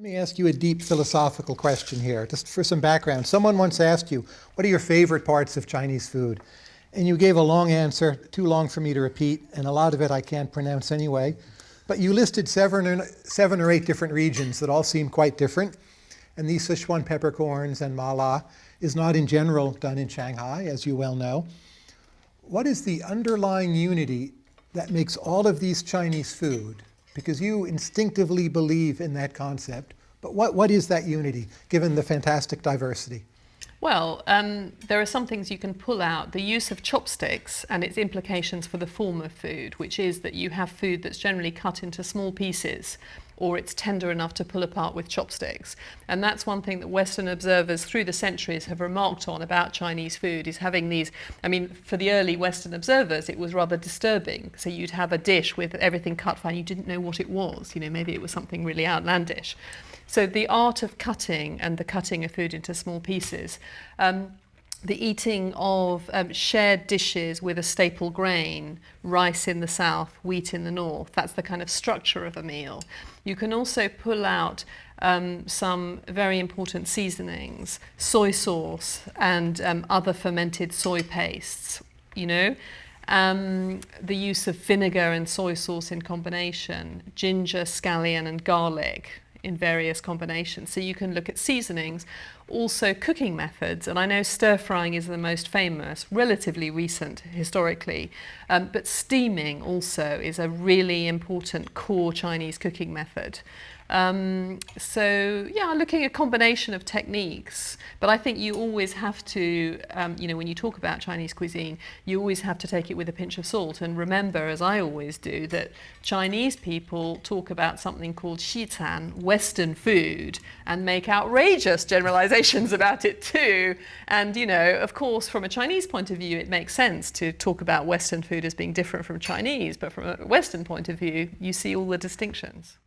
Let me ask you a deep philosophical question here, just for some background. Someone once asked you, what are your favorite parts of Chinese food? And you gave a long answer, too long for me to repeat, and a lot of it I can't pronounce anyway. But you listed seven or, seven or eight different regions that all seem quite different. And these Sichuan peppercorns and mala is not in general done in Shanghai, as you well know. What is the underlying unity that makes all of these Chinese food because you instinctively believe in that concept. But what, what is that unity, given the fantastic diversity? Well, um, there are some things you can pull out. The use of chopsticks and its implications for the form of food, which is that you have food that's generally cut into small pieces or it's tender enough to pull apart with chopsticks. And that's one thing that Western observers through the centuries have remarked on about Chinese food is having these, I mean, for the early Western observers, it was rather disturbing. So you'd have a dish with everything cut fine, you didn't know what it was, you know, maybe it was something really outlandish. So the art of cutting and the cutting of food into small pieces um, the eating of um, shared dishes with a staple grain, rice in the south, wheat in the north. That's the kind of structure of a meal. You can also pull out um, some very important seasonings, soy sauce and um, other fermented soy pastes, you know. Um, the use of vinegar and soy sauce in combination, ginger, scallion and garlic, in various combinations. So you can look at seasonings, also cooking methods, and I know stir frying is the most famous, relatively recent historically, um, but steaming also is a really important core Chinese cooking method. Um, so yeah, looking at a combination of techniques, but I think you always have to, um, you know, when you talk about Chinese cuisine, you always have to take it with a pinch of salt and remember, as I always do, that Chinese people talk about something called Xican, Western food, and make outrageous generalizations about it too. And, you know, of course, from a Chinese point of view, it makes sense to talk about Western food as being different from Chinese, but from a Western point of view, you see all the distinctions.